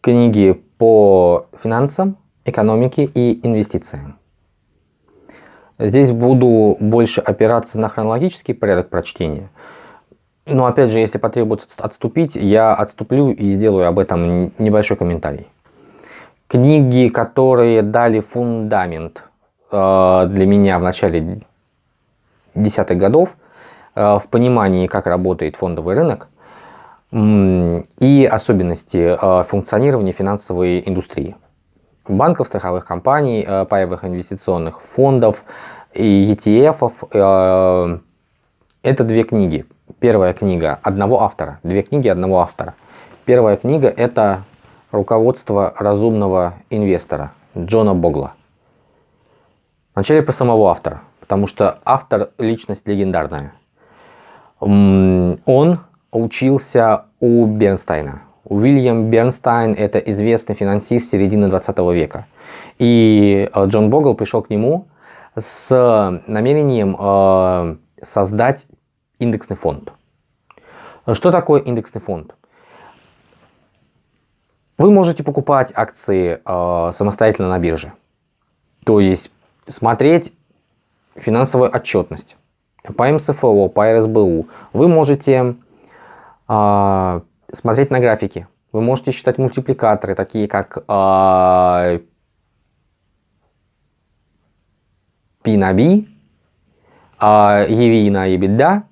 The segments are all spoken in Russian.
книги по финансам, экономике и инвестициям. Здесь буду больше опираться на хронологический порядок прочтения. Но опять же, если потребуется отступить, я отступлю и сделаю об этом небольшой комментарий. Книги, которые дали фундамент э, для меня в начале десятых годов, э, в понимании, как работает фондовый рынок и особенности э, функционирования финансовой индустрии банков, страховых компаний, э, паевых инвестиционных фондов и ETF. Э, это две книги. Первая книга одного автора, две книги одного автора. Первая книга это «Руководство разумного инвестора» Джона Богла. Вначале про самого автора, потому что автор личность легендарная. Он учился у Бернстайна, Уильям Бернстайн – это известный финансист середины 20 века. И э, Джон Богл пришел к нему с намерением э, создать индексный фонд. Что такое индексный фонд? Вы можете покупать акции э, самостоятельно на бирже. То есть смотреть финансовую отчетность по МСФО, по РСБУ. Вы можете смотреть на графики. Вы можете считать мультипликаторы, такие как э, P на B, э, EV на EBITDA,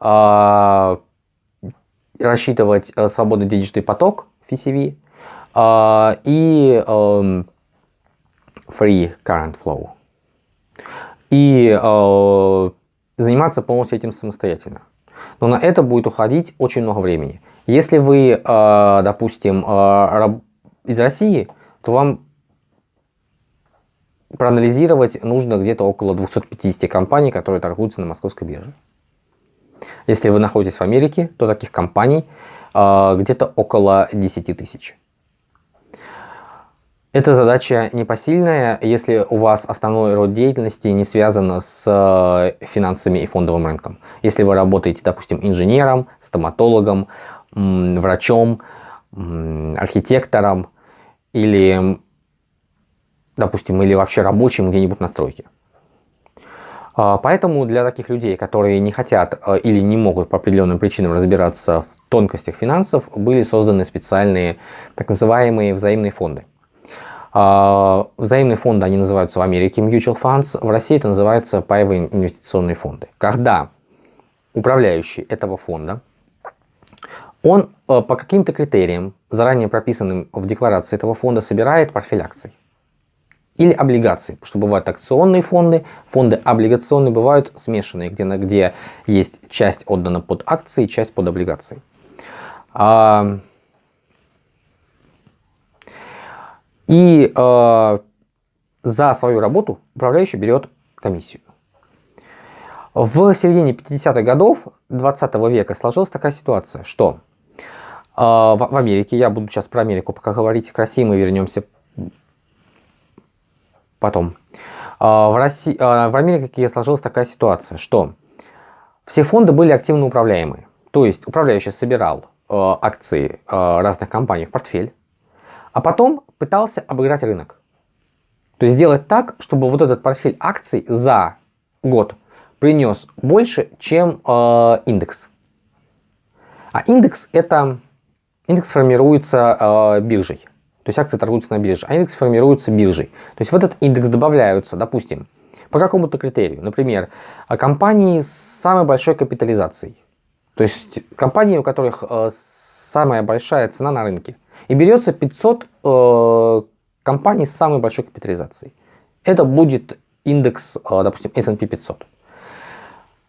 э, рассчитывать э, свободный денежный поток, FCV, э, и э, Free Current Flow. И э, заниматься полностью этим самостоятельно. Но на это будет уходить очень много времени. Если вы, а, допустим, а, из России, то вам проанализировать нужно где-то около 250 компаний, которые торгуются на московской бирже. Если вы находитесь в Америке, то таких компаний а, где-то около 10 тысяч. Эта задача непосильная, если у вас основной род деятельности не связан с э, финансами и фондовым рынком. Если вы работаете, допустим, инженером, стоматологом, врачом, архитектором или, допустим, или вообще рабочим где-нибудь на стройке. А, поэтому для таких людей, которые не хотят э, или не могут по определенным причинам разбираться в тонкостях финансов, были созданы специальные так называемые взаимные фонды. А, взаимные фонды, они называются в Америке mutual funds, в России это называется паевые инвестиционные фонды. Когда управляющий этого фонда, он э, по каким-то критериям, заранее прописанным в декларации этого фонда, собирает портфель акций. Или облигаций, что бывают акционные фонды, фонды облигационные бывают смешанные, где, где есть часть отдана под акции, часть под облигации. А, И э, за свою работу управляющий берет комиссию. В середине 50-х годов 20 века сложилась такая ситуация, что э, в, в Америке, я буду сейчас про Америку пока говорить, к России мы вернемся потом. Э, в, России, э, в Америке сложилась такая ситуация, что все фонды были активно управляемые. То есть управляющий собирал э, акции э, разных компаний в портфель, а потом пытался обыграть рынок. То есть сделать так, чтобы вот этот портфель акций за год принес больше, чем э, индекс. А индекс это индекс формируется э, биржей. То есть акции торгуются на бирже, а индекс формируется биржей. То есть в этот индекс добавляются, допустим, по какому-то критерию. Например, компании с самой большой капитализацией. То есть компании, у которых э, самая большая цена на рынке. И берется 500 э, компаний с самой большой капитализацией. Это будет индекс, э, допустим, S&P 500.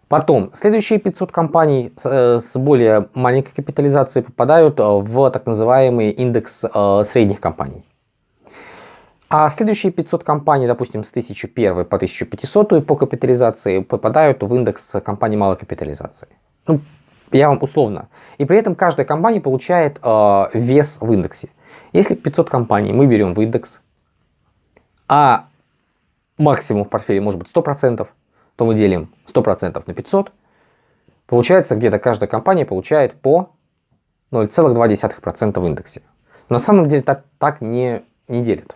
Потом, следующие 500 компаний с, э, с более маленькой капитализацией попадают э, в так называемый индекс э, средних компаний. А следующие 500 компаний, допустим, с 1001 по 1500 по капитализации попадают в индекс компаний малой капитализации. Ну, я вам условно. И при этом каждая компания получает э, вес в индексе. Если 500 компаний мы берем в индекс, а максимум в портфеле может быть 100%, то мы делим 100% на 500. Получается, где-то каждая компания получает по 0,2% в индексе. Но на самом деле так, так не, не делят.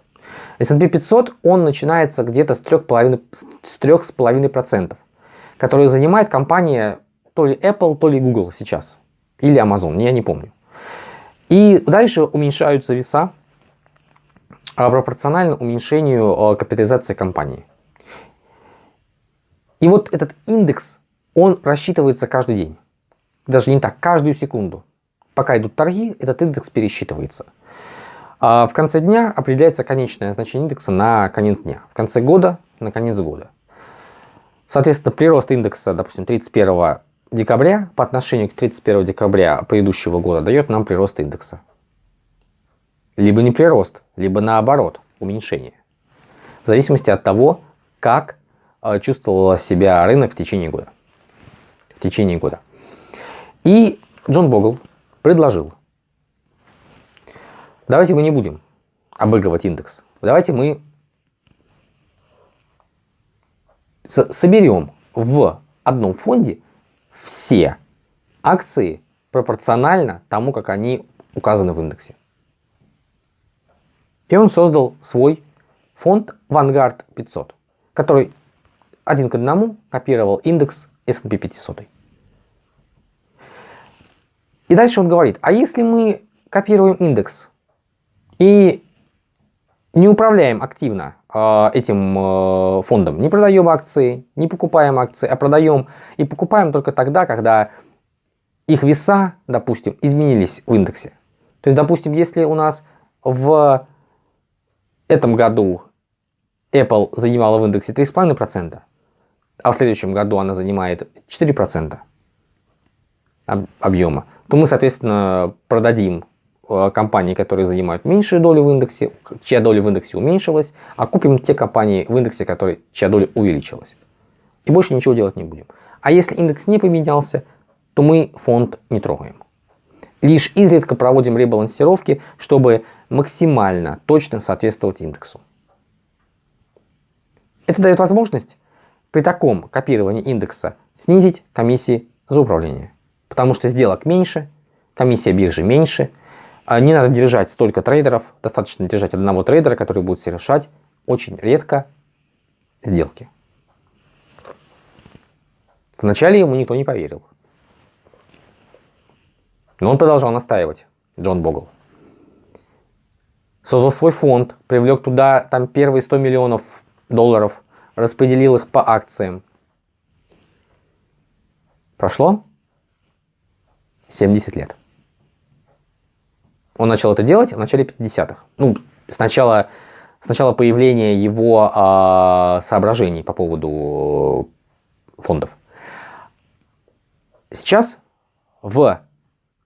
S&P 500, он начинается где-то с 3,5%, которую занимает компания то ли Apple, то ли Google сейчас. Или Amazon, я не помню. И дальше уменьшаются веса а пропорционально уменьшению а, капитализации компании. И вот этот индекс, он рассчитывается каждый день. Даже не так, каждую секунду. Пока идут торги, этот индекс пересчитывается. А в конце дня определяется конечное значение индекса на конец дня. В конце года на конец года. Соответственно, прирост индекса, допустим, 31 декабря по отношению к 31 декабря предыдущего года дает нам прирост индекса. Либо не прирост, либо наоборот, уменьшение. В зависимости от того, как э, чувствовал себя рынок в течение года. В течение года. И Джон Богл предложил, давайте мы не будем обыгрывать индекс. Давайте мы соберем в одном фонде все акции пропорционально тому, как они указаны в индексе. И он создал свой фонд Vanguard 500, который один к одному копировал индекс S&P 500. И дальше он говорит, а если мы копируем индекс и не управляем активно этим э, фондом, не продаем акции, не покупаем акции, а продаем и покупаем только тогда, когда их веса, допустим, изменились в индексе. То есть, допустим, если у нас в этом году Apple занимала в индексе 3,5%, а в следующем году она занимает 4% объема, то мы, соответственно, продадим компании, которые занимают меньшую долю в индексе, чья доля в индексе уменьшилась, а купим те компании в индексе, которые, чья доля увеличилась. И больше ничего делать не будем. А если индекс не поменялся, то мы фонд не трогаем. Лишь изредка проводим ребалансировки, чтобы максимально точно соответствовать индексу. Это дает возможность при таком копировании индекса снизить комиссии за управление. Потому что сделок меньше, комиссия биржи меньше, не надо держать столько трейдеров, достаточно держать одного трейдера, который будет совершать очень редко сделки. Вначале ему никто не поверил. Но он продолжал настаивать, Джон Богл. Создал свой фонд, привлек туда там первые 100 миллионов долларов, распределил их по акциям. Прошло 70 лет. Он начал это делать в начале 50-х. Ну, сначала, сначала появления его э, соображений по поводу фондов. Сейчас в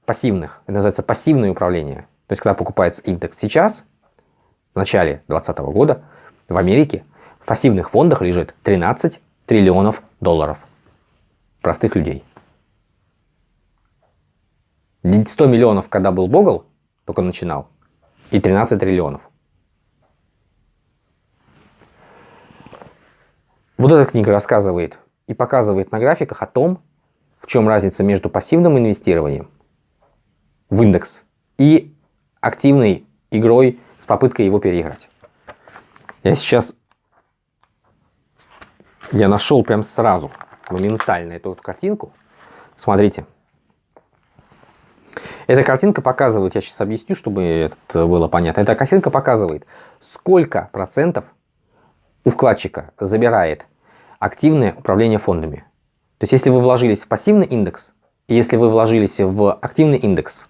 пассивных, это называется пассивное управление. То есть, когда покупается индекс сейчас, в начале 2020 года, в Америке в пассивных фондах лежит 13 триллионов долларов простых людей. 100 миллионов, когда был Богл, только начинал, и 13 триллионов. Вот эта книга рассказывает и показывает на графиках о том, в чем разница между пассивным инвестированием в индекс и активной игрой с попыткой его переиграть. Я сейчас, я нашел прям сразу, моментально эту вот картинку. Смотрите. Эта картинка показывает, я сейчас объясню, чтобы это было понятно. Эта картинка показывает, сколько процентов у вкладчика забирает активное управление фондами. То есть, если вы вложились в пассивный индекс, если вы вложились в активный индекс,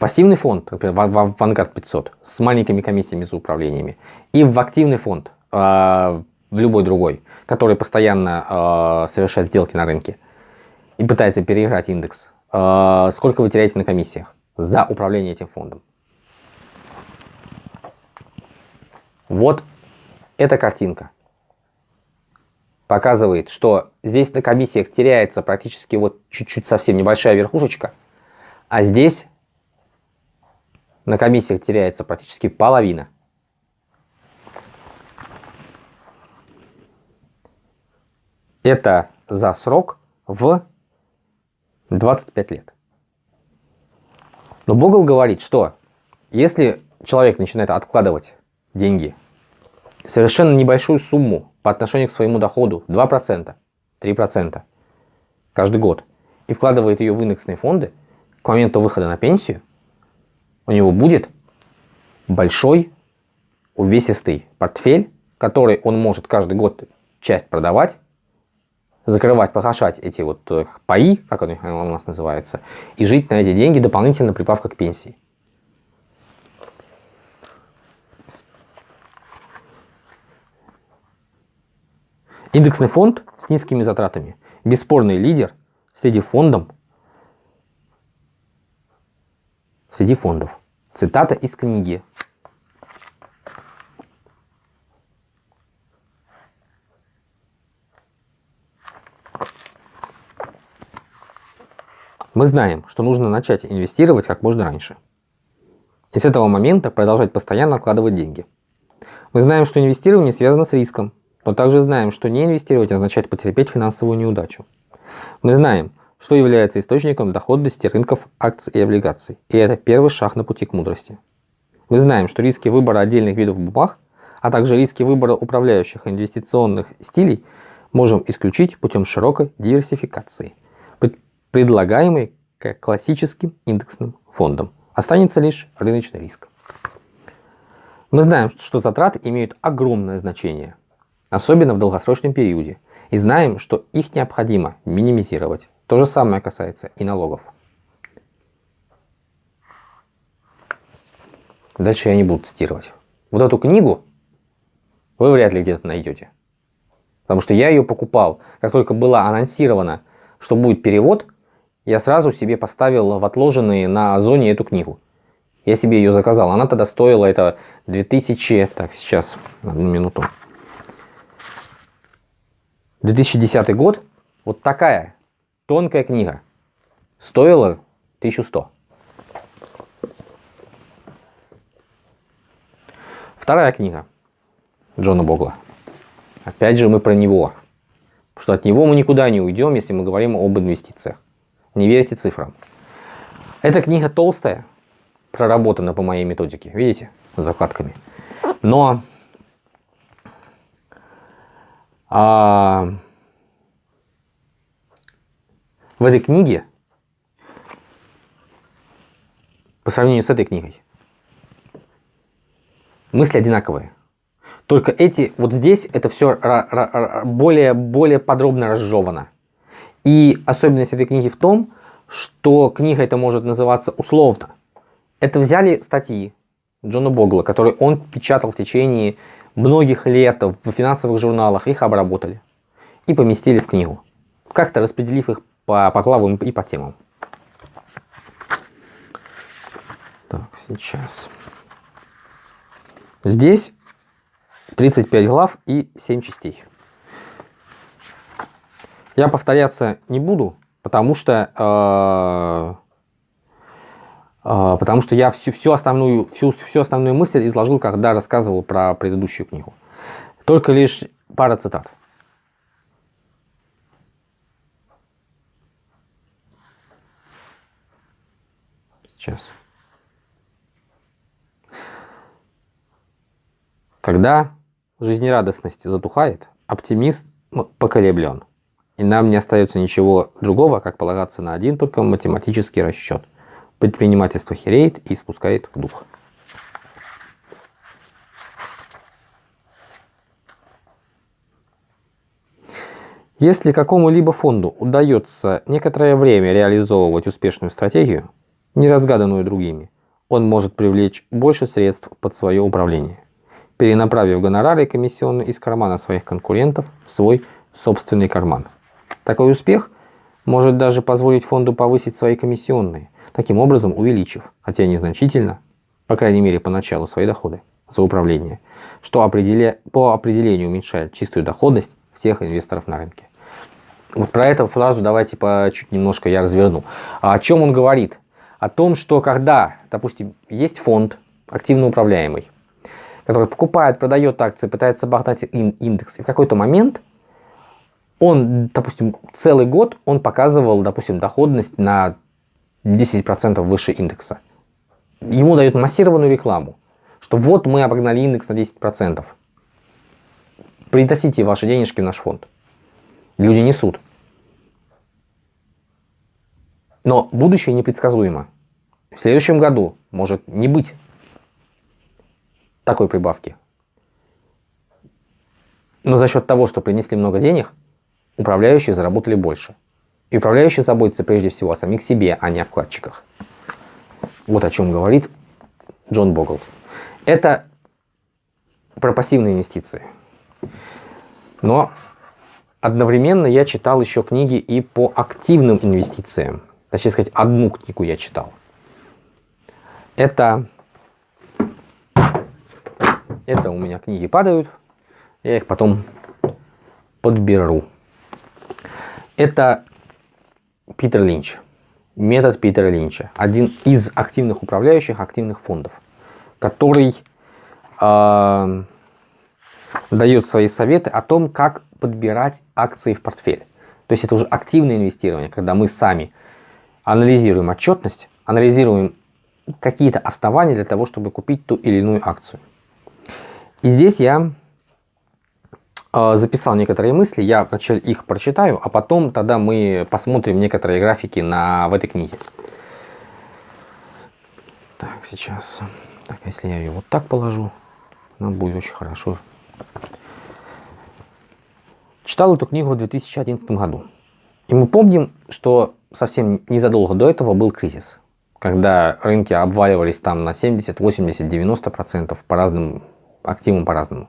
пассивный фонд, например, в Vanguard 500 с маленькими комиссиями за управлениями, и в активный фонд, э, в любой другой, который постоянно э, совершает сделки на рынке и пытается переиграть индекс, э, сколько вы теряете на комиссиях за управление этим фондом? Вот эта картинка показывает, что здесь на комиссиях теряется практически вот чуть-чуть совсем небольшая верхушечка, а здесь на комиссиях теряется практически половина. Это за срок в 25 лет. Но Богл говорит, что если человек начинает откладывать деньги, совершенно небольшую сумму по отношению к своему доходу, 2%, 3% каждый год, и вкладывает ее в индексные фонды, к моменту выхода на пенсию у него будет большой увесистый портфель, который он может каждый год часть продавать, закрывать, погашать эти вот э, паи, как они у нас называются, и жить на эти деньги дополнительно прибавка к пенсии. Индексный фонд с низкими затратами. Бесспорный лидер среди фондов. Среди фондов. Цитата из книги. Мы знаем, что нужно начать инвестировать как можно раньше. И с этого момента продолжать постоянно откладывать деньги. Мы знаем, что инвестирование связано с риском, но также знаем, что не инвестировать означает потерпеть финансовую неудачу. Мы знаем, что является источником доходности рынков акций и облигаций, и это первый шаг на пути к мудрости. Мы знаем, что риски выбора отдельных видов бумаг, а также риски выбора управляющих инвестиционных стилей можем исключить путем широкой диверсификации – предлагаемый классическим индексным фондам. Останется лишь рыночный риск. Мы знаем, что затраты имеют огромное значение, особенно в долгосрочном периоде, и знаем, что их необходимо минимизировать. То же самое касается и налогов. Дальше я не буду цитировать. Вот эту книгу вы вряд ли где-то найдете. Потому что я ее покупал, как только было анонсировано, что будет перевод, я сразу себе поставил в отложенные на Озоне эту книгу. Я себе ее заказал. Она тогда стоила это 2000... Так, сейчас, одну минуту. 2010 год. Вот такая тонкая книга. Стоила 1100. Вторая книга Джона Богла. Опять же мы про него. Потому что от него мы никуда не уйдем, если мы говорим об инвестициях. Не верьте цифрам. Эта книга толстая, проработана по моей методике, видите, с закладками. Но а, в этой книге, по сравнению с этой книгой, мысли одинаковые. Только эти, вот здесь это все более, более подробно разжевано. И особенность этой книги в том, что книга это может называться условно. Это взяли статьи Джона Богла, которые он печатал в течение многих лет в финансовых журналах, их обработали и поместили в книгу, как-то распределив их по, по главам и по темам. Так, сейчас. Здесь 35 глав и 7 частей. Я повторяться не буду, потому что, э, э, потому что я всю, всю, основную, всю, всю основную мысль изложил, когда рассказывал про предыдущую книгу. Только лишь пара цитат. Сейчас. Когда жизнерадостность затухает, оптимист поколеблен. И нам не остается ничего другого, как полагаться на один только математический расчет. Предпринимательство хереет и спускает дух. Если какому-либо фонду удается некоторое время реализовывать успешную стратегию, не разгаданную другими, он может привлечь больше средств под свое управление, перенаправив гонорары и комиссионные из кармана своих конкурентов в свой собственный карман. Такой успех может даже позволить фонду повысить свои комиссионные, таким образом увеличив, хотя незначительно, по крайней мере поначалу, свои доходы за управление, что определя... по определению уменьшает чистую доходность всех инвесторов на рынке. Вот про эту фразу давайте по чуть немножко я разверну. А о чем он говорит? О том, что когда, допустим, есть фонд активно управляемый, который покупает, продает акции, пытается обогнать индекс, и в какой-то момент он, допустим, целый год он показывал, допустим, доходность на 10% выше индекса. ему дают массированную рекламу, что вот мы обогнали индекс на 10%. Приносите ваши денежки в наш фонд. Люди несут. Но будущее непредсказуемо. В следующем году может не быть такой прибавки. Но за счет того, что принесли много денег, управляющие заработали больше. И управляющие заботятся прежде всего о самих себе, а не о вкладчиках. Вот о чем говорит Джон Богл. Это про пассивные инвестиции. Но одновременно я читал еще книги и по активным инвестициям. Точнее сказать, одну книгу я читал. Это, это у меня книги падают, я их потом подберу. Это Питер Линч. Метод Питера Линча. Один из активных управляющих активных фондов, который э, дает свои советы о том, как подбирать акции в портфель. То есть это уже активное инвестирование, когда мы сами анализируем отчетность, анализируем какие-то основания для того, чтобы купить ту или иную акцию. И здесь я записал некоторые мысли, я вначале их прочитаю, а потом тогда мы посмотрим некоторые графики на, в этой книге. Так, сейчас. Так, если я ее вот так положу, она будет очень хорошо. Читал эту книгу в 2011 году. И мы помним, что совсем незадолго до этого был кризис когда рынки обваливались там на 70, 80, 90 процентов по разным активам по-разному.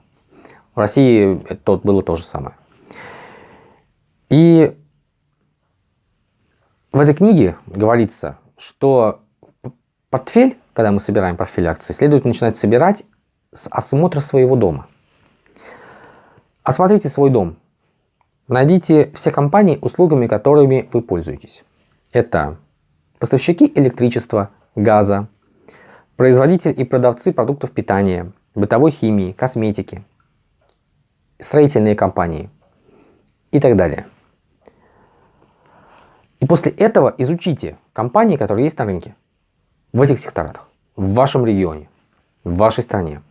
В России это было то же самое. И в этой книге говорится, что портфель, когда мы собираем портфель акций, следует начинать собирать с осмотра своего дома. Осмотрите свой дом. Найдите все компании, услугами которыми вы пользуетесь. Это поставщики электричества, газа, производители и продавцы продуктов питания, бытовой химии, косметики, строительные компании и так далее. И после этого изучите компании, которые есть на рынке, в этих секторах, в вашем регионе, в вашей стране.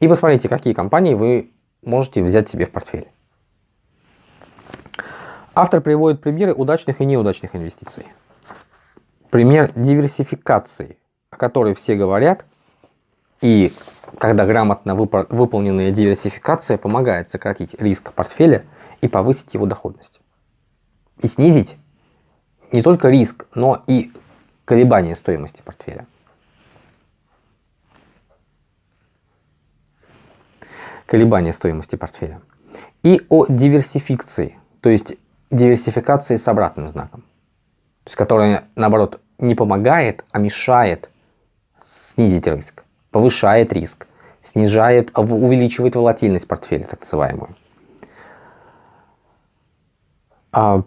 И посмотрите, какие компании вы можете взять себе в портфель. Автор приводит примеры удачных и неудачных инвестиций. Пример диверсификации, о которой все говорят, и когда грамотно выполненная диверсификация помогает сократить риск портфеля и повысить его доходность. И снизить не только риск, но и колебания стоимости портфеля. Колебания стоимости портфеля. И о диверсификации, то есть диверсификации с обратным знаком есть которая, наоборот, не помогает, а мешает снизить риск, повышает риск, снижает, увеличивает волатильность портфеля, так называемую. А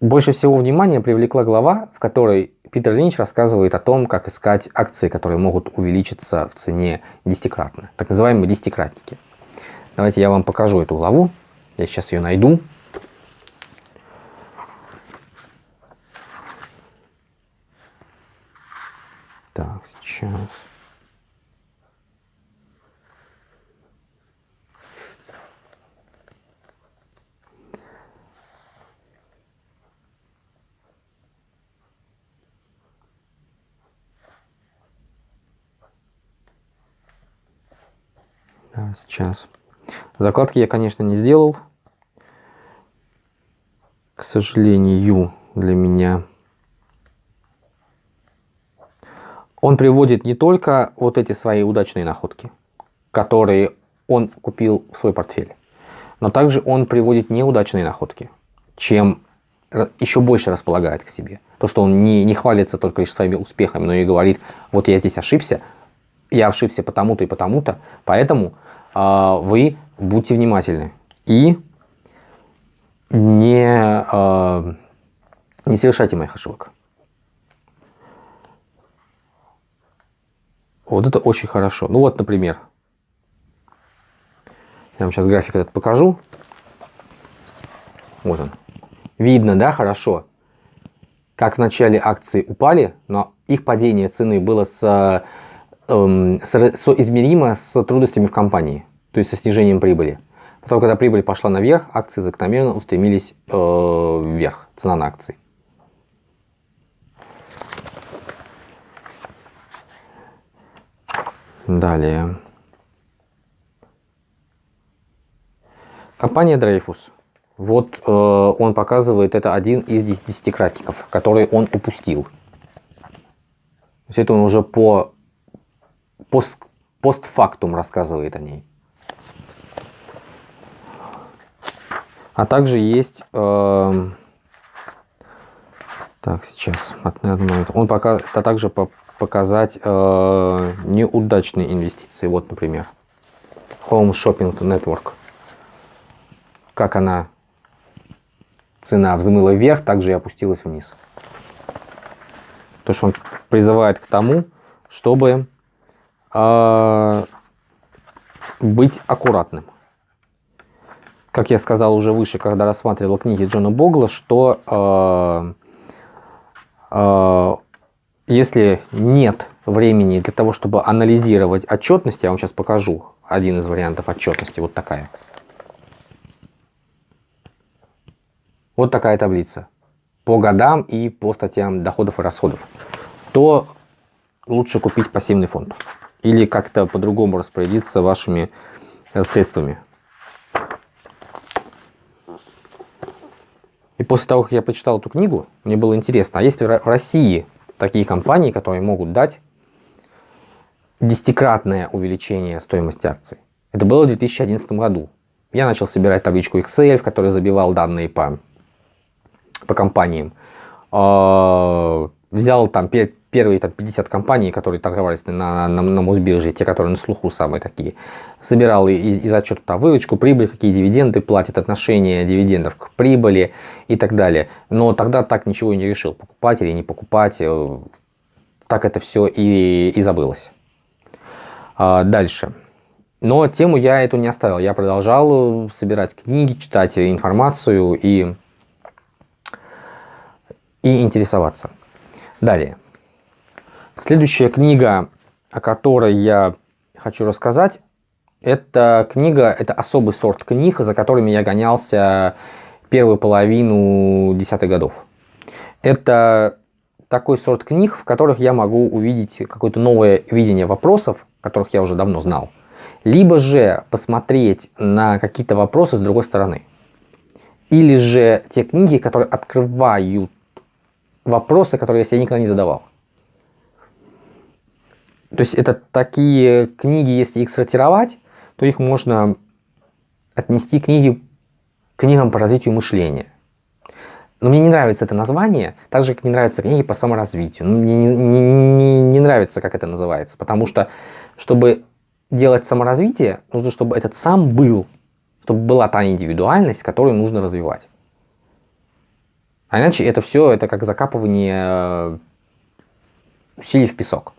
больше всего внимания привлекла глава, в которой Питер Линч рассказывает о том, как искать акции, которые могут увеличиться в цене десятикратно, так называемые десятикратники. Давайте я вам покажу эту главу, я сейчас ее найду. Так, сейчас. Да, сейчас. Закладки я, конечно, не сделал. К сожалению, для меня. он приводит не только вот эти свои удачные находки, которые он купил в свой портфель, но также он приводит неудачные находки, чем еще больше располагает к себе. То, что он не, не хвалится только лишь своими успехами, но и говорит, вот я здесь ошибся, я ошибся потому-то и потому-то, поэтому вы будьте внимательны и не, э, не совершайте моих ошибок. Вот это очень хорошо. Ну вот, например, я вам сейчас график этот покажу. Вот он. Видно, да, хорошо, как в начале акции упали, но их падение цены было с, соизмеримо с трудностями в компании, то есть со снижением прибыли. Потом, когда прибыль пошла наверх, акции закономерно устремились э, вверх, цена на акции. Далее. Компания Dreyfus. Вот э, он показывает, это один из десятикратников, который он упустил. То есть это он уже по пост, постфактум рассказывает о ней. А также есть... Э, так, сейчас. Он пока, а также по, показать э, неудачные инвестиции. Вот, например, Home Shopping Network. Как она, цена взмыла вверх, также и опустилась вниз. То, что он призывает к тому, чтобы э, быть аккуратным. Как я сказал уже выше, когда рассматривал книги Джона Богла, что э, э, если нет времени для того, чтобы анализировать отчетность, я вам сейчас покажу один из вариантов отчетности, вот такая. Вот такая таблица по годам и по статьям доходов и расходов. То лучше купить пассивный фонд или как-то по-другому распорядиться вашими э, средствами. И после того, как я прочитал эту книгу, мне было интересно, а есть ли в России такие компании, которые могут дать десятикратное увеличение стоимости акций. Это было в 2011 году. Я начал собирать табличку Excel, в которой забивал данные по, по компаниям. А, взял там первые там, 50 компаний, которые торговались на, на, на Мосбирже, те, которые на слуху самые такие. Собирал из, из отчета там, выручку, прибыль, какие дивиденды платят, отношение дивидендов к прибыли и так далее. Но тогда так ничего и не решил, покупать или не покупать. Э, так это все и, и забылось. А, дальше. Но тему я эту не оставил. Я продолжал собирать книги, читать информацию и, и интересоваться. Далее. Следующая книга, о которой я хочу рассказать, это книга, это особый сорт книг, за которыми я гонялся первую половину десятых годов. Это такой сорт книг, в которых я могу увидеть какое-то новое видение вопросов, которых я уже давно знал. Либо же посмотреть на какие-то вопросы с другой стороны. Или же те книги, которые открывают вопросы, которые я себе никогда не задавал. То есть это такие книги, если их сортировать, то их можно отнести книги, книгам по развитию мышления. Но мне не нравится это название, так же, как не нравятся книги по саморазвитию. Ну, мне не, не, не, нравится, как это называется, потому что, чтобы делать саморазвитие, нужно, чтобы этот сам был, чтобы была та индивидуальность, которую нужно развивать. А иначе это все, это как закапывание э, усилий в песок.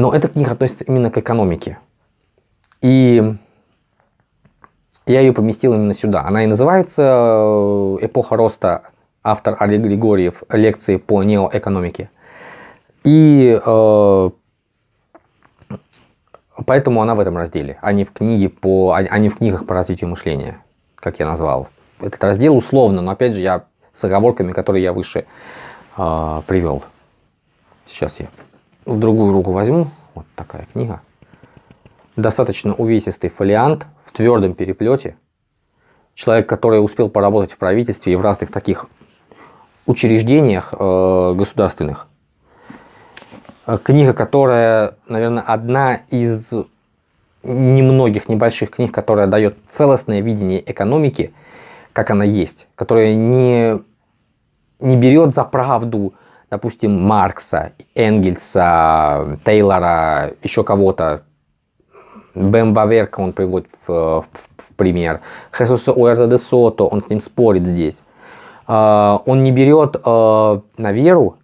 Но эта книга относится именно к экономике. И я ее поместил именно сюда. Она и называется э, «Эпоха роста», автор Олег Григорьев, лекции по неоэкономике. И э, поэтому она в этом разделе, а не в, книге по, а не в книгах по развитию мышления, как я назвал. Этот раздел условно, но опять же я с оговорками, которые я выше э, привел. Сейчас я в другую руку возьму. Вот такая книга. Достаточно увесистый фолиант в твердом переплете. Человек, который успел поработать в правительстве и в разных таких учреждениях э, государственных. Э, книга, которая, наверное, одна из немногих небольших книг, которая дает целостное видение экономики, как она есть, которая не, не берет за правду допустим, Маркса, Энгельса, Тейлора, еще кого-то, Бэм Баверка он приводит в, в, в пример, Хесуса Уэрта де Сото, он с ним спорит здесь. Uh, он не берет uh, на веру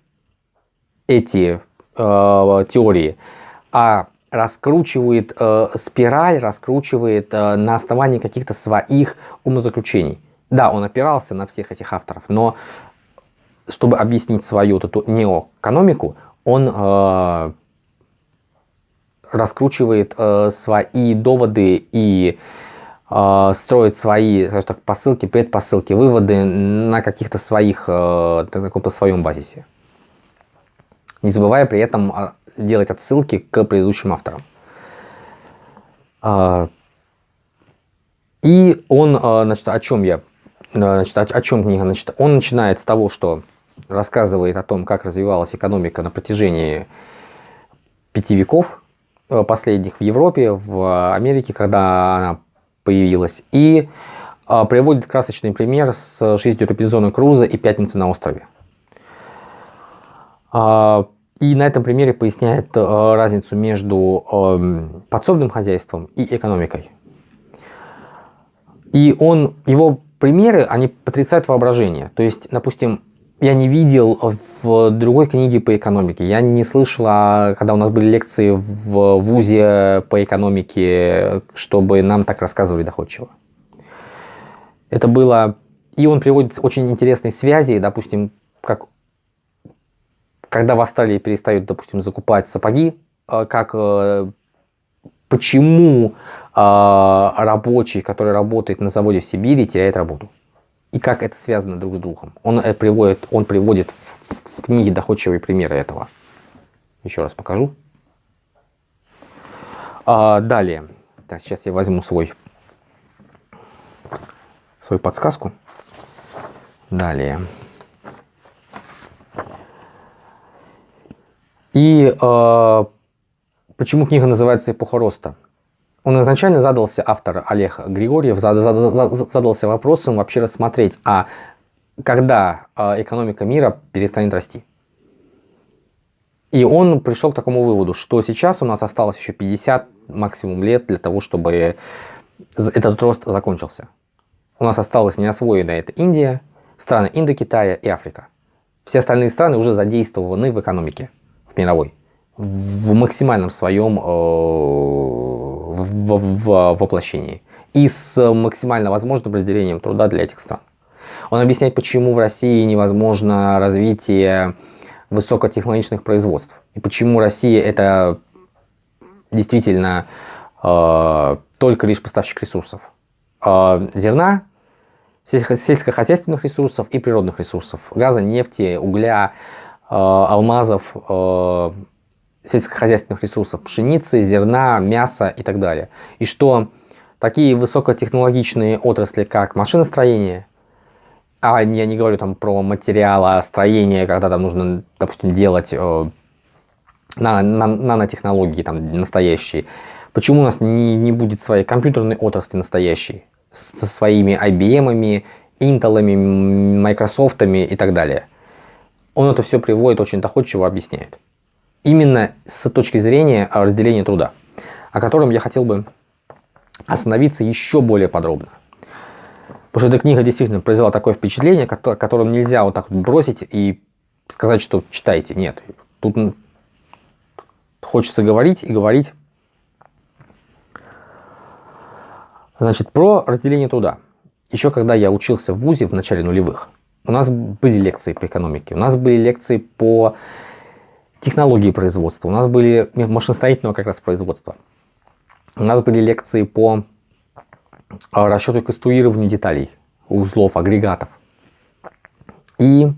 эти uh, теории, а раскручивает спираль, раскручивает на основании каких-то своих умозаключений. Да, он опирался на всех этих авторов, но чтобы объяснить свою вот эту неоэкономику, он э, раскручивает э, свои доводы и э, строит свои так, посылки, предпосылки, выводы на каких-то своих, э, на каком-то своем базисе. Не забывая при этом а, делать отсылки к предыдущим авторам. Э, и он, э, значит, о чем я, значит, о, о чем книга, значит, он начинает с того, что рассказывает о том, как развивалась экономика на протяжении пяти веков э, последних в Европе, в Америке, когда она появилась. И э, приводит красочный пример с жизнью Робинзона Круза и «Пятницы на острове». А, и на этом примере поясняет э, разницу между эм, подсобным хозяйством и экономикой. И он, его примеры, они потрясают воображение. То есть, допустим, я не видел в другой книге по экономике. Я не слышала, когда у нас были лекции в ВУЗе по экономике, чтобы нам так рассказывали доходчиво. Это было... И он приводит очень интересные связи, допустим, как когда в Австралии перестают, допустим, закупать сапоги, э, как э, почему э, рабочий, который работает на заводе в Сибири, теряет работу и как это связано друг с другом. Он э, приводит, он приводит в, в книге доходчивые примеры этого. Еще раз покажу. А, далее. Так, сейчас я возьму свой, свою подсказку. Далее. И э, почему книга называется «Эпоха роста»? Он изначально задался, автор Олег Григорьев, задался вопросом вообще рассмотреть, а когда а, экономика мира перестанет расти. И он пришел к такому выводу, что сейчас у нас осталось еще 50 максимум лет для того, чтобы этот рост закончился. У нас осталась неосвоенная это Индия, страны Индокитая и Африка. Все остальные страны уже задействованы в экономике, в мировой, в максимальном своем э, в, в воплощении и с максимально возможным разделением труда для этих стран. Он объясняет, почему в России невозможно развитие высокотехнологичных производств. И почему Россия это действительно э, только лишь поставщик ресурсов. Э, зерна, сельскохозяйственных ресурсов и природных ресурсов. Газа, нефти, угля, э, алмазов, э, сельскохозяйственных ресурсов, пшеницы, зерна, мяса и так далее. И что такие высокотехнологичные отрасли, как машиностроение, а я не говорю там про материалостроение, когда там нужно, допустим, делать э, нанотехнологии там настоящие. Почему у нас не, не будет своей компьютерной отрасли настоящей, со своими IBM, Intel, Microsoft и так далее? Он это все приводит очень доходчиво, объясняет именно с точки зрения разделения труда, о котором я хотел бы остановиться еще более подробно. Потому что эта книга действительно произвела такое впечатление, которым нельзя вот так вот бросить и сказать, что читайте. Нет, тут хочется говорить и говорить. Значит, про разделение труда. Еще когда я учился в ВУЗе в начале нулевых, у нас были лекции по экономике, у нас были лекции по технологии производства, у нас были машиностроительного как раз производства. У нас были лекции по а, расчету и конструированию деталей, узлов, агрегатов. И э,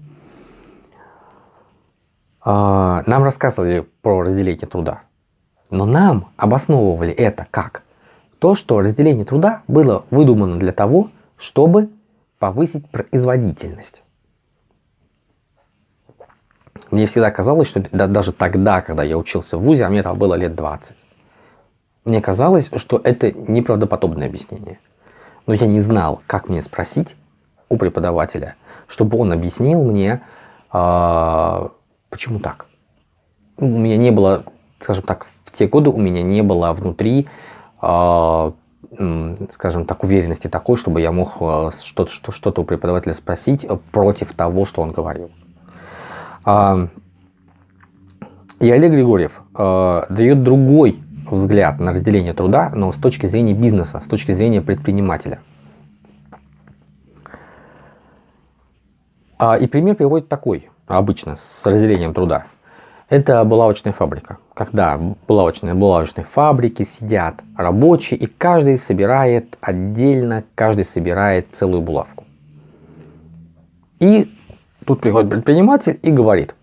нам рассказывали про разделение труда. Но нам обосновывали это как? То, что разделение труда было выдумано для того, чтобы повысить производительность. Мне всегда казалось, что да, даже тогда, когда я учился в ВУЗе, а мне там было лет 20, мне казалось, что это неправдоподобное объяснение. Но я не знал, как мне спросить у преподавателя, чтобы он объяснил мне, э, почему так. У меня не было, скажем так, в те годы у меня не было внутри, э, скажем так, уверенности такой, чтобы я мог а, что-то что, что у преподавателя спросить против того, что он говорил. А, и Олег Григорьев а, дает другой взгляд на разделение труда, но с точки зрения бизнеса, с точки зрения предпринимателя. А, и пример приводит такой, обычно, с разделением труда. Это булавочная фабрика. Когда в булавочной, булавочной фабрике сидят рабочие, и каждый собирает отдельно, каждый собирает целую булавку. И тут приходит предприниматель и говорит,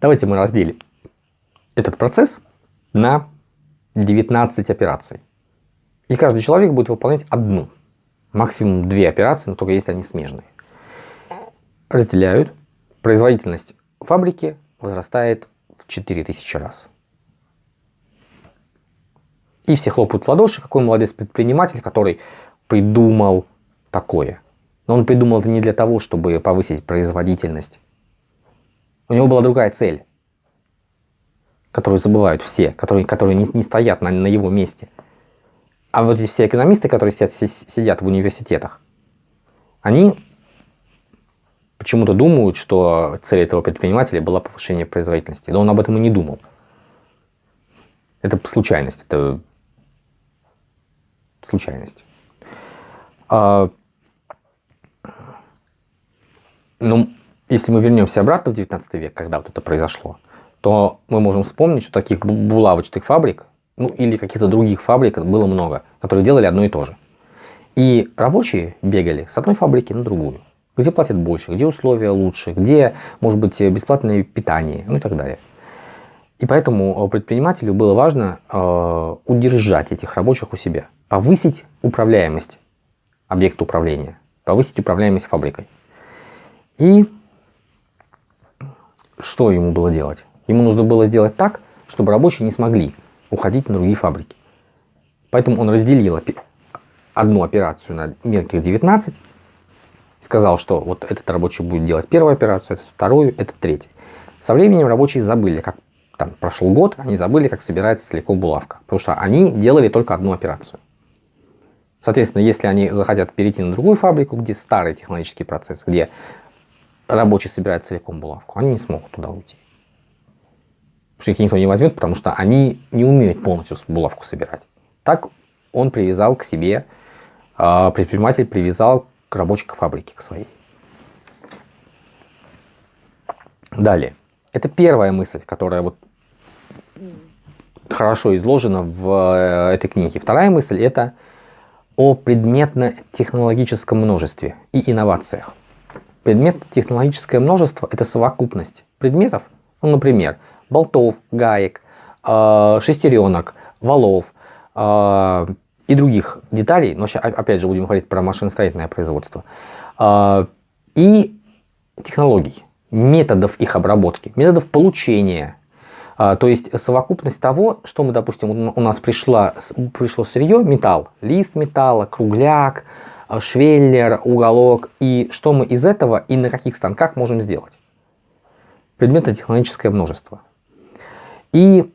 давайте мы разделим этот процесс на 19 операций. И каждый человек будет выполнять одну, максимум две операции, но только если они смежные. Разделяют, производительность фабрики возрастает в 4000 раз. И все хлопают в ладоши, какой молодец предприниматель, который придумал такое. Но он придумал это не для того, чтобы повысить производительность. У него была другая цель, которую забывают все, которые, которые не, не стоят на, на его месте. А вот все экономисты, которые сидят, сидят в университетах, они почему-то думают, что цель этого предпринимателя была повышение производительности. Но он об этом и не думал. Это случайность, это случайность. Ну, если мы вернемся обратно в 19 век, когда вот это произошло, то мы можем вспомнить, что таких булавочных фабрик, ну или каких-то других фабрик было много, которые делали одно и то же. И рабочие бегали с одной фабрики на другую где платят больше, где условия лучше, где может быть бесплатное питание, ну и так далее. И поэтому предпринимателю было важно э, удержать этих рабочих у себя, повысить управляемость объекта управления, повысить управляемость фабрикой. И что ему было делать? Ему нужно было сделать так, чтобы рабочие не смогли уходить на другие фабрики. Поэтому он разделил одну операцию на мелких 19 сказал, что вот этот рабочий будет делать первую операцию, этот вторую, этот третий. Со временем рабочие забыли, как там прошел год, они забыли, как собирается целиком булавка, потому что они делали только одну операцию. Соответственно, если они захотят перейти на другую фабрику, где старый технологический процесс, где рабочий собирает целиком булавку, они не смогут туда уйти. Потому что их никто не возьмет, потому что они не умеют полностью булавку собирать. Так он привязал к себе, а, предприниматель привязал к рабочей фабрике к своей. Далее. Это первая мысль, которая вот хорошо изложена в э, этой книге. Вторая мысль это о предметно-технологическом множестве и инновациях. Предметно-технологическое множество – это совокупность предметов, ну, например, болтов, гаек, э, шестеренок, валов, э, и других деталей, но сейчас, опять же будем говорить про машиностроительное производство, а, и технологий, методов их обработки, методов получения. То есть совокупность того, что мы, допустим, у нас пришла, пришло сырье, металл, лист металла, кругляк, швеллер, уголок, и что мы из этого и на каких станках можем сделать. Предметно-технологическое множество. И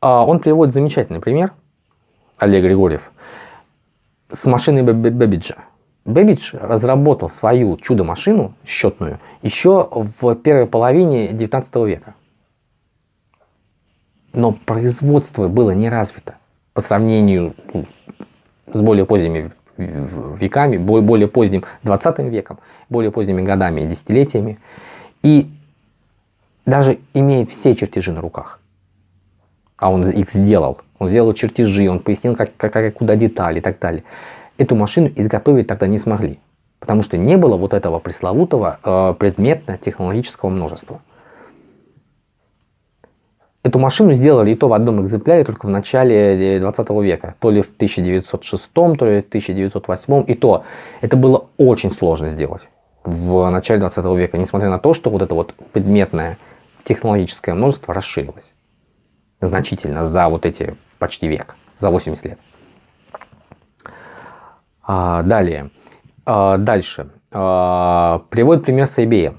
он приводит замечательный пример – Олег Григорьев, с машиной Бэбиджа. Бэбидж разработал свою чудо-машину счетную еще в первой половине 19 века. Но производство было не развито по сравнению ну, с более поздними веками, более поздним 20 веком, более поздними годами и десятилетиями. И даже имея все чертежи на руках, а он их сделал, он сделал чертежи, он пояснил, как, как, куда детали и так далее. Эту машину изготовить тогда не смогли, потому что не было вот этого пресловутого э, предметно-технологического множества. Эту машину сделали и то в одном экземпляре только в начале 20 э, века, то ли в 1906, то ли в 1908, и то это было очень сложно сделать в начале 20 века, несмотря на то, что вот это вот предметное технологическое множество расширилось значительно за вот эти почти век, за 80 лет. А, далее. А, дальше. А, приводит пример с IBM.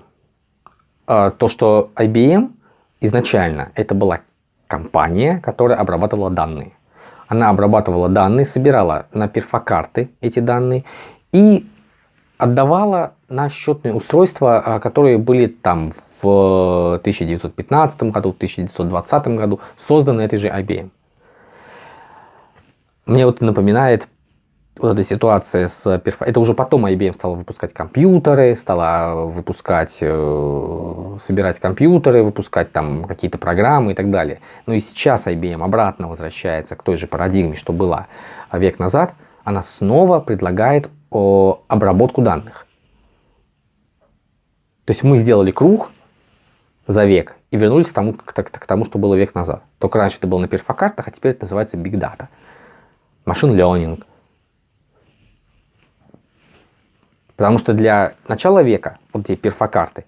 А, то, что IBM изначально это была компания, которая обрабатывала данные. Она обрабатывала данные, собирала на перфокарты эти данные и отдавала на счетные устройства, а, которые были там в 1915 году, в 1920 году, созданы этой же IBM. Мне вот напоминает вот эта ситуация с перфо... Это уже потом IBM стала выпускать компьютеры, стала выпускать, э, собирать компьютеры, выпускать там какие-то программы и так далее. Но и сейчас IBM обратно возвращается к той же парадигме, что была век назад. Она снова предлагает о, обработку данных. То есть мы сделали круг за век и вернулись к тому, к, к, к тому, что было век назад. Только раньше это было на перфокартах, а теперь это называется Big Data. Машин learning Потому что для начала века, вот эти перфокарты,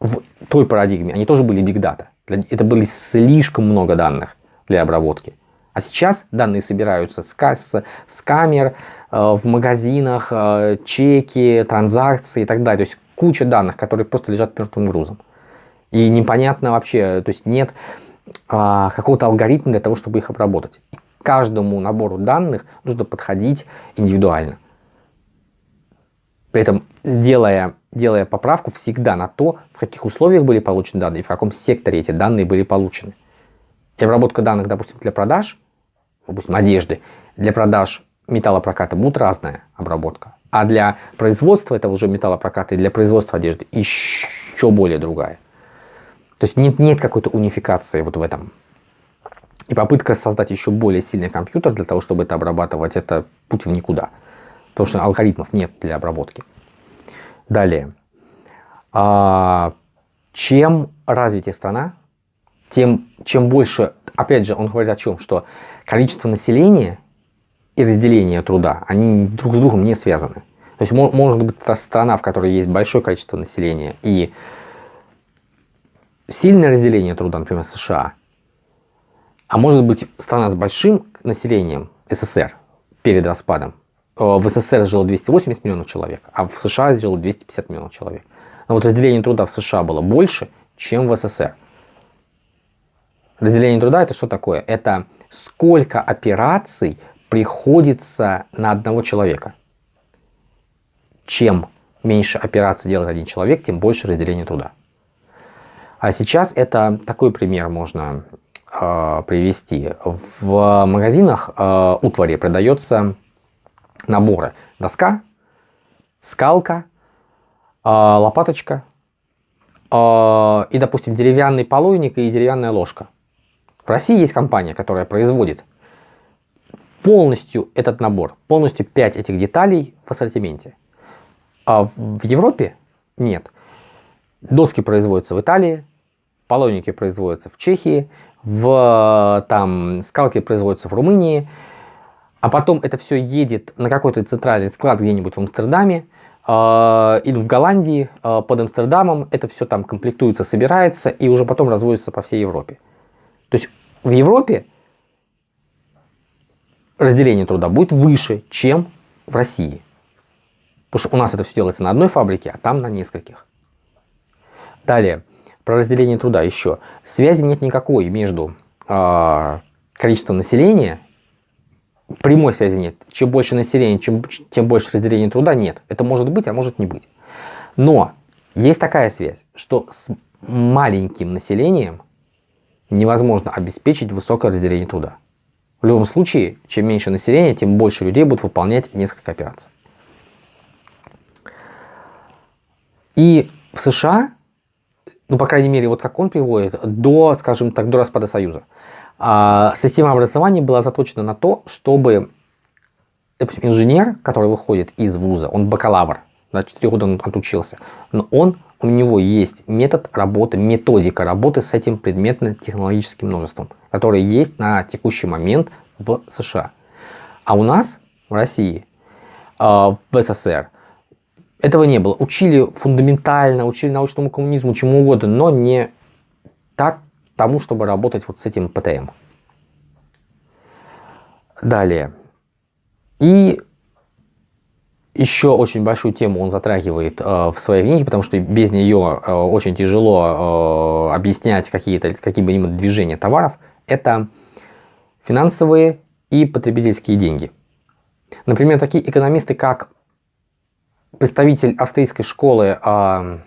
в той парадигме, они тоже были big data. Это были слишком много данных для обработки. А сейчас данные собираются с, с, с камер, э, в магазинах, э, чеки, транзакции и так далее. То есть куча данных, которые просто лежат мертвым грузом. И непонятно вообще, то есть нет э, какого-то алгоритма для того, чтобы их обработать. К каждому набору данных нужно подходить индивидуально. При этом делая, делая поправку всегда на то, в каких условиях были получены данные и в каком секторе эти данные были получены. И обработка данных, допустим, для продаж, допустим, одежды, для продаж металлопроката будет разная обработка. А для производства этого уже металлопроката и для производства одежды еще более другая. То есть нет, нет какой-то унификации вот в этом. И попытка создать еще более сильный компьютер для того, чтобы это обрабатывать, это путь в никуда потому что алгоритмов нет для обработки. Далее. А, чем развитее страна, тем чем больше, опять же, он говорит о чем, что количество населения и разделение труда, они друг с другом не связаны. То есть может быть страна, в которой есть большое количество населения и сильное разделение труда, например, США, а может быть страна с большим населением, СССР, перед распадом, в СССР жило 280 миллионов человек, а в США жило 250 миллионов человек. Но вот разделение труда в США было больше, чем в СССР. Разделение труда это что такое? Это сколько операций приходится на одного человека. Чем меньше операций делает один человек, тем больше разделение труда. А сейчас это такой пример можно э, привести. В магазинах э, утвари продается наборы. Доска, скалка, а, лопаточка а, и, допустим, деревянный полойник и деревянная ложка. В России есть компания, которая производит полностью этот набор, полностью 5 этих деталей в ассортименте. А в Европе нет. Доски производятся в Италии, полойники производятся в Чехии, в, там, скалки производятся в Румынии, а потом это все едет на какой-то центральный склад где-нибудь в Амстердаме э, или в Голландии э, под Амстердамом. Это все там комплектуется, собирается и уже потом разводится по всей Европе. То есть в Европе разделение труда будет выше, чем в России. Потому что у нас это все делается на одной фабрике, а там на нескольких. Далее, про разделение труда еще. Связи нет никакой между э, количеством населения прямой связи нет. Чем больше населения, чем, тем больше разделения труда нет. Это может быть, а может не быть. Но есть такая связь, что с маленьким населением невозможно обеспечить высокое разделение труда. В любом случае, чем меньше населения, тем больше людей будут выполнять несколько операций. И в США, ну, по крайней мере, вот как он приводит, до, скажем так, до распада Союза, система образования была заточена на то, чтобы допустим, инженер, который выходит из вуза, он бакалавр, на 4 года он отучился, но он, у него есть метод работы, методика работы с этим предметно-технологическим множеством, который есть на текущий момент в США. А у нас в России, а, в СССР, этого не было. Учили фундаментально, учили научному коммунизму, чему угодно, но не так, тому, чтобы работать вот с этим ПТМ. Далее. И еще очень большую тему он затрагивает э, в своей книге, потому что без нее э, очень тяжело э, объяснять какие-то какие-либо движения товаров. Это финансовые и потребительские деньги. Например, такие экономисты, как представитель австрийской школы э,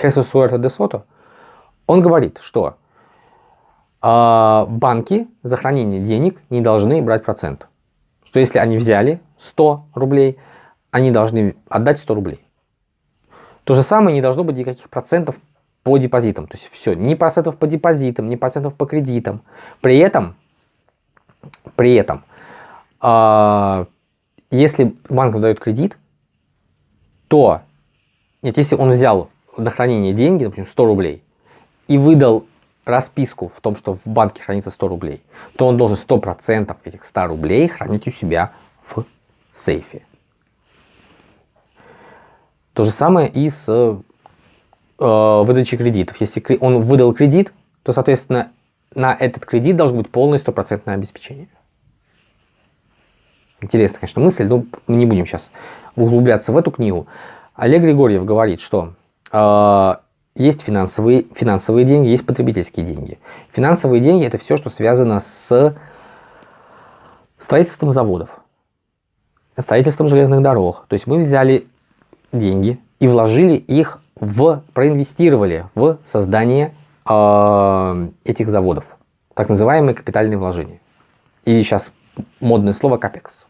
Хесус Суэрто де Сото, он говорит, что банки за хранение денег не должны брать процент. что если они взяли 100 рублей, они должны отдать 100 рублей. То же самое не должно быть никаких процентов по депозитам. То есть все, ни процентов по депозитам, ни процентов по кредитам. При этом, при этом, э, если банк дает кредит, то, нет, если он взял на хранение деньги, допустим, 100 рублей, и выдал расписку в том, что в банке хранится 100 рублей, то он должен 100% этих 100 рублей хранить у себя в сейфе. То же самое и с э, выдачей кредитов. Если он выдал кредит, то, соответственно, на этот кредит должно быть полное стопроцентное обеспечение. Интересная, конечно, мысль, но мы не будем сейчас углубляться в эту книгу. Олег Григорьев говорит, что э, есть финансовые, финансовые деньги, есть потребительские деньги. Финансовые деньги – это все, что связано с строительством заводов, строительством железных дорог. То есть мы взяли деньги и вложили их в, проинвестировали в создание э, этих заводов. Так называемые капитальные вложения. Или сейчас модное слово капекс.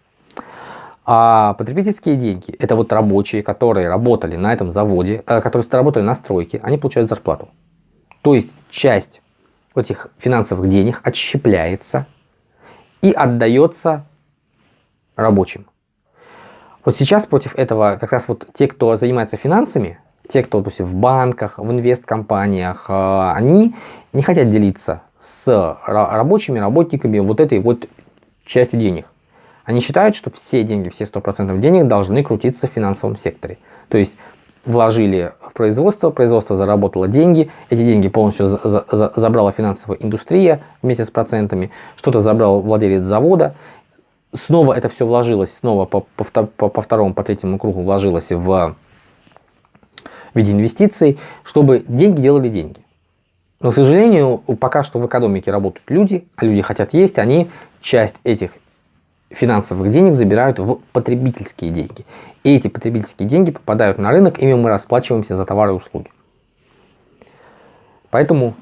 А потребительские деньги – это вот рабочие, которые работали на этом заводе, э, которые работали на стройке, они получают зарплату. То есть часть этих финансовых денег отщепляется и отдается рабочим. Вот сейчас против этого как раз вот те, кто занимается финансами, те, кто, допустим, в банках, в инвесткомпаниях, э, они не хотят делиться с рабочими, работниками вот этой вот частью денег. Они считают, что все деньги, все 100% денег должны крутиться в финансовом секторе. То есть вложили в производство, производство заработало деньги, эти деньги полностью за за за забрала финансовая индустрия вместе с процентами, что-то забрал владелец завода, снова это все вложилось, снова по, по, по, по второму, по третьему кругу вложилось в виде инвестиций, чтобы деньги делали деньги. Но, к сожалению, пока что в экономике работают люди, а люди хотят есть, они часть этих финансовых денег забирают в потребительские деньги. И эти потребительские деньги попадают на рынок, ими мы расплачиваемся за товары и услуги. Поэтому,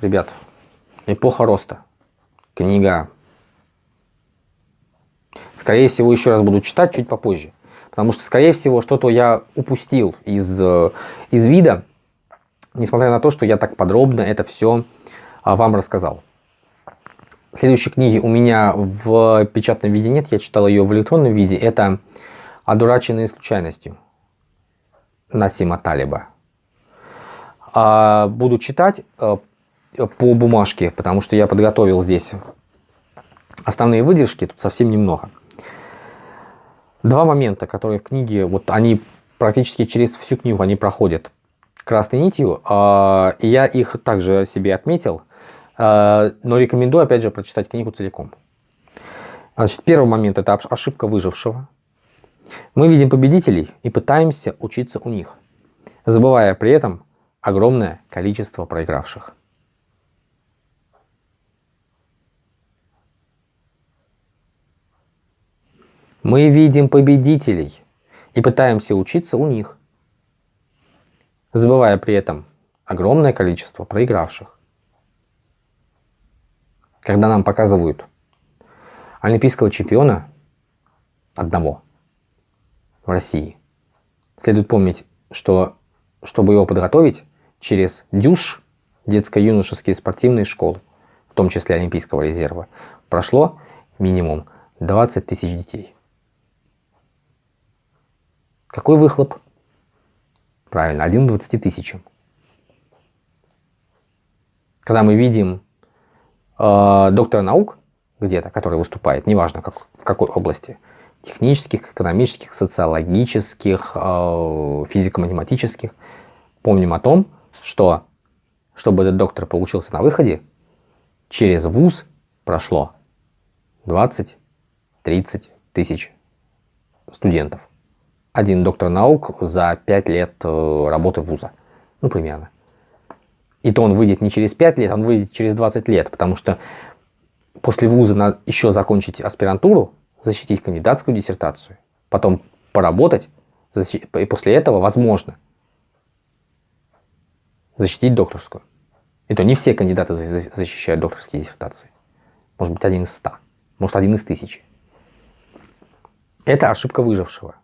ребят, эпоха роста. Книга. Скорее всего, еще раз буду читать чуть попозже. Потому что, скорее всего, что-то я упустил из, э, из вида, несмотря на то, что я так подробно это все а, вам рассказал. Следующей книги у меня в печатном виде нет, я читал ее в электронном виде. Это «Одураченные случайностью» Насима Талиба. А буду читать э, по бумажке, потому что я подготовил здесь основные выдержки, тут совсем немного. Два момента, которые в книге, вот они практически через всю книгу они проходят красной нитью, а, и я их также себе отметил. А, но рекомендую, опять же, прочитать книгу целиком. Значит, первый момент – это ошибка выжившего. Мы видим победителей и пытаемся учиться у них, забывая при этом огромное количество проигравших. Мы видим победителей и пытаемся учиться у них, забывая при этом огромное количество проигравших когда нам показывают олимпийского чемпиона одного в России, следует помнить, что чтобы его подготовить через ДЮШ, детско-юношеские спортивные школы, в том числе Олимпийского резерва, прошло минимум 20 тысяч детей. Какой выхлоп? Правильно, 1 к 20 тысячам. Когда мы видим э, доктора наук где-то, который выступает, неважно как, в какой области, технических, экономических, социологических, э, физико-математических, помним о том, что чтобы этот доктор получился на выходе, через вуз прошло 20-30 тысяч студентов. Один доктор наук за 5 лет э, работы вуза. Ну, примерно. И то он выйдет не через 5 лет, он выйдет через 20 лет, потому что после вуза надо еще закончить аспирантуру, защитить кандидатскую диссертацию, потом поработать, и после этого, возможно, защитить докторскую. И то не все кандидаты защищают докторские диссертации. Может быть, один из ста, может, один из тысячи. Это ошибка выжившего.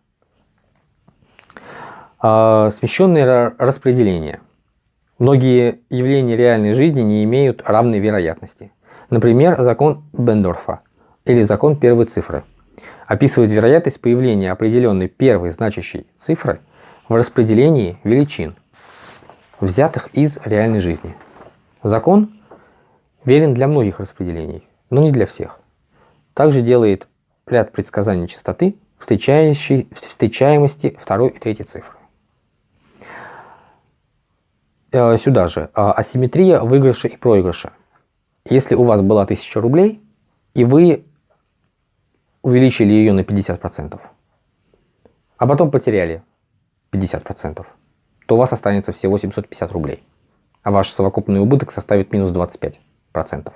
А, смещенное распределение. Многие явления реальной жизни не имеют равной вероятности. Например, закон Бендорфа или закон первой цифры описывает вероятность появления определенной первой значащей цифры в распределении величин, взятых из реальной жизни. Закон верен для многих распределений, но не для всех. Также делает ряд предсказаний частоты, встречаемости второй и третьей цифры. Э, сюда же а, асимметрия выигрыша и проигрыша. Если у вас была 1000 рублей, и вы увеличили ее на 50%, а потом потеряли 50%, то у вас останется всего 750 рублей, а ваш совокупный убыток составит минус 25%.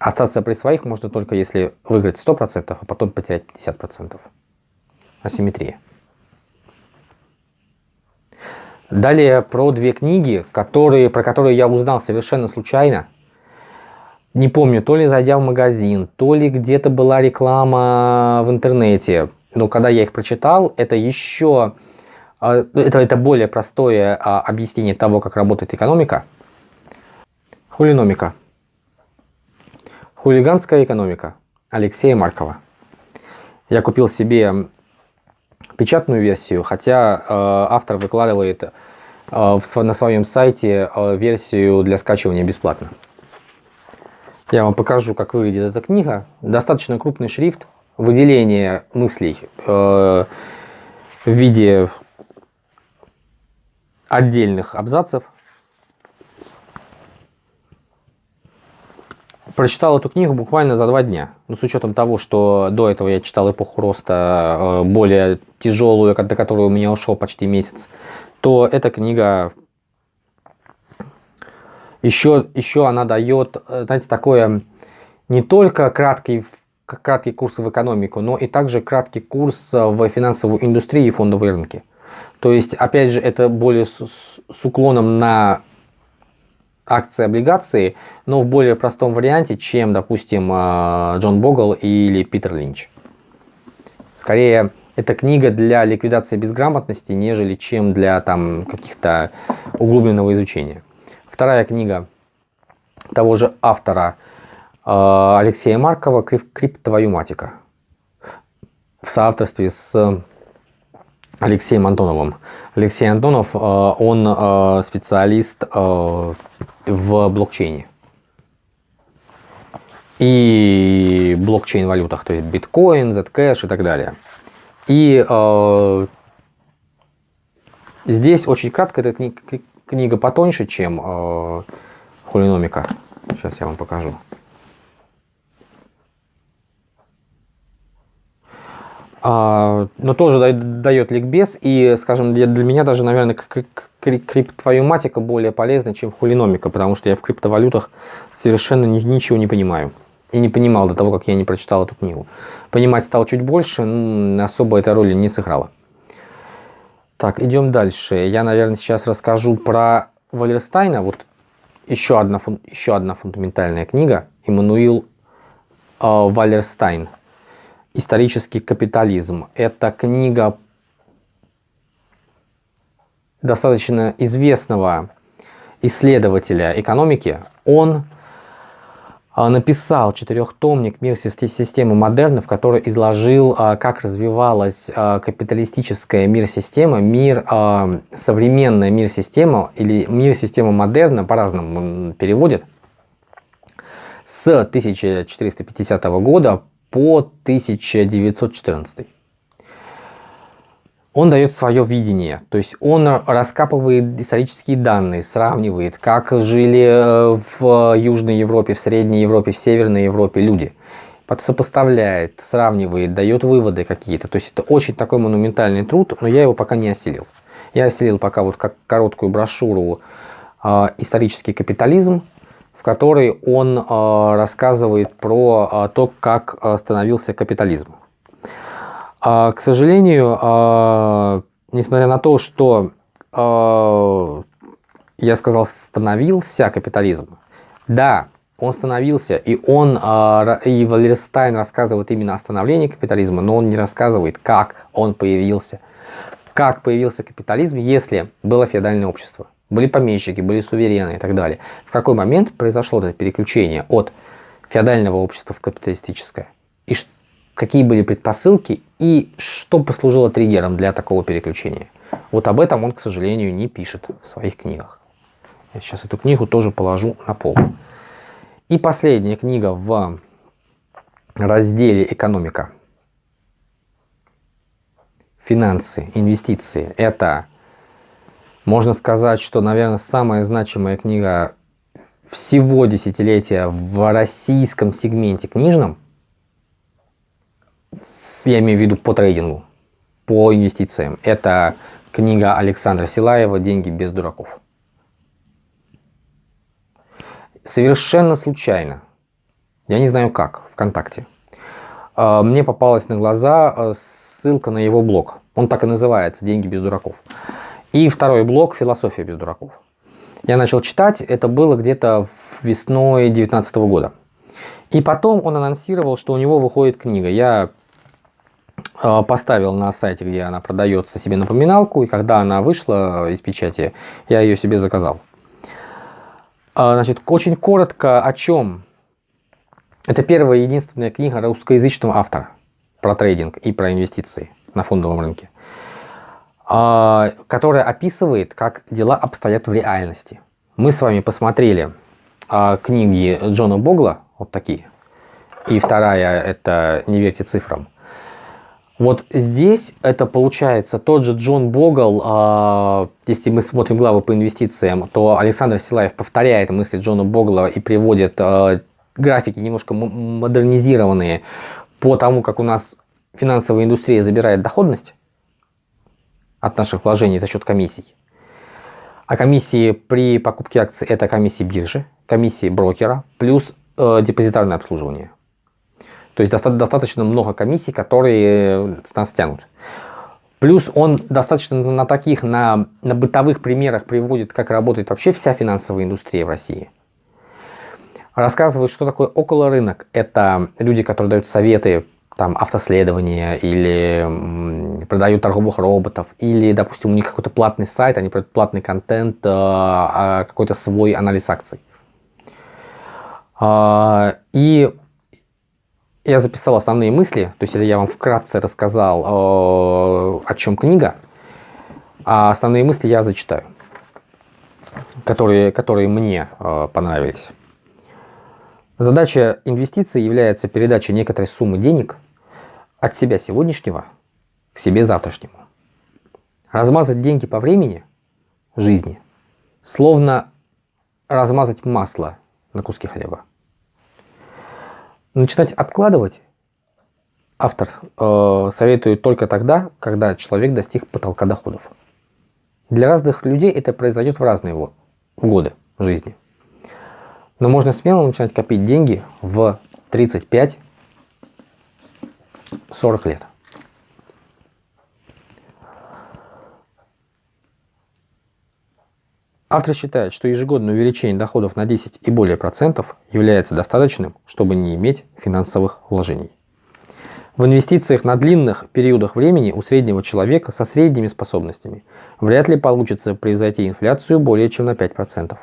Остаться при своих можно только если выиграть 100%, а потом потерять 50%. Асимметрия. Далее про две книги, которые, про которые я узнал совершенно случайно. Не помню, то ли зайдя в магазин, то ли где-то была реклама в интернете. Но когда я их прочитал, это еще... А, это, это более простое а, объяснение того, как работает экономика. Хулиномика. Хулиганская экономика. Алексея Маркова. Я купил себе печатную версию, хотя э, автор выкладывает э, на своем сайте э, версию для скачивания бесплатно. Я вам покажу, как выглядит эта книга. Достаточно крупный шрифт, выделение мыслей в виде отдельных абзацев Прочитал эту книгу буквально за два дня. Ну, с учетом того, что до этого я читал эпоху роста, э, более тяжелую, до которой у меня ушел почти месяц, то эта книга еще, еще она дает, э, знаете, такое не только краткий, краткий курс в экономику, но и также краткий курс в финансовую индустрию и фондовые рынки. То есть, опять же, это более с, с уклоном на акции, облигации, но в более простом варианте, чем, допустим, а, Джон Богл или Питер Линч. Скорее, это книга для ликвидации безграмотности, нежели чем для там каких-то углубленного изучения. Вторая книга того же автора а, Алексея Маркова «Криптовоюматика» в соавторстве с Алексеем Антоновым. Алексей Антонов, а, он специалист в блокчейне. И блокчейн-валютах, то есть биткоин, Zcash и так далее. И э, здесь очень кратко, эта книга, книга потоньше, чем э, хулиномика. Сейчас я вам покажу. Но тоже дает ликбез, и, скажем, для, для меня даже, наверное, криптовоюматика более полезна, чем хулиномика, потому что я в криптовалютах совершенно ничего не понимаю. И не понимал до того, как я не прочитал эту книгу. Понимать стал чуть больше, но особо этой роли не сыграла. Так, идем дальше. Я, наверное, сейчас расскажу про Валерстайна. Вот еще одна, еще одна фундаментальная книга. Иммануил э, Валерстайн «Исторический капитализм». Это книга достаточно известного исследователя экономики. Он а, написал четырехтомник «Мир системы модерна», в который изложил, а, как развивалась а, капиталистическая мир-система, мир, современная мир-система или мир-система модерна, по-разному переводит, с 1450 года по 1914. Он дает свое видение, то есть он раскапывает исторические данные, сравнивает, как жили э, в Южной Европе, в Средней Европе, в Северной Европе люди. Сопоставляет, сравнивает, дает выводы какие-то. То есть это очень такой монументальный труд, но я его пока не осилил. Я осилил пока вот как короткую брошюру э, «Исторический капитализм», в которой он э, рассказывает про э, то, как становился капитализм. Э, к сожалению, э, несмотря на то, что я сказал становился капитализм, да, он становился, и он, и Валерстайн рассказывает именно о становлении капитализма, но он не рассказывает, как он появился. Как появился капитализм, если было феодальное общество. Были помещики, были суверены и так далее. В какой момент произошло это переключение от феодального общества в капиталистическое? И какие были предпосылки и что послужило триггером для такого переключения? Вот об этом он, к сожалению, не пишет в своих книгах. Я сейчас эту книгу тоже положу на пол. И последняя книга в разделе «Экономика». Финансы, инвестиции. Это, можно сказать, что, наверное, самая значимая книга всего десятилетия в российском сегменте книжном. Я имею в виду по трейдингу, по инвестициям. Это книга Александра Силаева «Деньги без дураков». Совершенно случайно, я не знаю как, ВКонтакте, а, мне попалась на глаза а, ссылка на его блог. Он так и называется «Деньги без дураков». И второй блог «Философия без дураков». Я начал читать, это было где-то весной 2019 года. И потом он анонсировал, что у него выходит книга. Я а, поставил на сайте, где она продается, себе напоминалку, и когда она вышла из печати, я ее себе заказал. А, значит, очень коротко о чем. Это первая и единственная книга русскоязычного автора про трейдинг и про инвестиции на фондовом рынке, которая описывает, как дела обстоят в реальности. Мы с вами посмотрели а, книги Джона Богла, вот такие, и вторая это «Не верьте цифрам». Вот здесь это получается тот же Джон Богл, э, если мы смотрим главы по инвестициям, то Александр Силаев повторяет мысли Джона Богла и приводит графики немножко модернизированные по тому, как у нас финансовая индустрия забирает доходность от наших вложений за счет комиссий. А комиссии при покупке акций это комиссии биржи, комиссии брокера плюс э, депозитарное обслуживание. То есть достаточно много комиссий, которые с нас тянут. Плюс он достаточно на таких, на, на бытовых примерах приводит, как работает вообще вся финансовая индустрия в России. Рассказывает, что такое около рынок. Это люди, которые дают советы, там, автоследования или продают торговых роботов, или, допустим, у них какой-то платный сайт, они продают платный контент, э, а, какой-то свой анализ акций. А, и я записал основные мысли, то есть это я вам вкратце рассказал, э, о чем книга, а основные мысли я зачитаю, которые, которые мне э, понравились. Задача инвестиций является передача некоторой суммы денег от себя сегодняшнего к себе завтрашнему. Размазать деньги по времени жизни, словно размазать масло на куски хлеба. Начинать откладывать автор э, советует только тогда, когда человек достиг потолка доходов. Для разных людей это произойдет в разные годы жизни. Но можно смело начинать копить деньги в 35-40 лет. Автор считает, что ежегодное увеличение доходов на 10 и более процентов является достаточным, чтобы не иметь финансовых вложений. В инвестициях на длинных периодах времени у среднего человека со средними способностями вряд ли получится превзойти инфляцию более чем на 5%.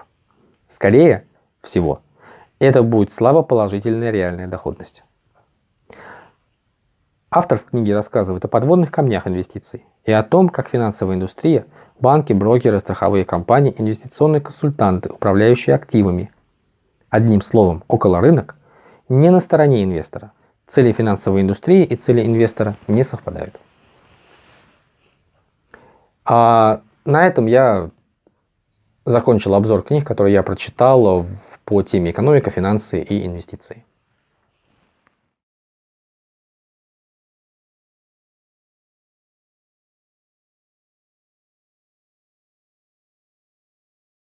Скорее всего, это будет слабо положительная реальная доходность. Автор в книге рассказывает о подводных камнях инвестиций и о том, как финансовая индустрия – банки, брокеры, страховые компании, инвестиционные консультанты, управляющие активами. Одним словом, около рынок не на стороне инвестора. Цели финансовой индустрии и цели инвестора не совпадают. А на этом я закончил обзор книг, которые я прочитал по теме экономика, финансы и инвестиции.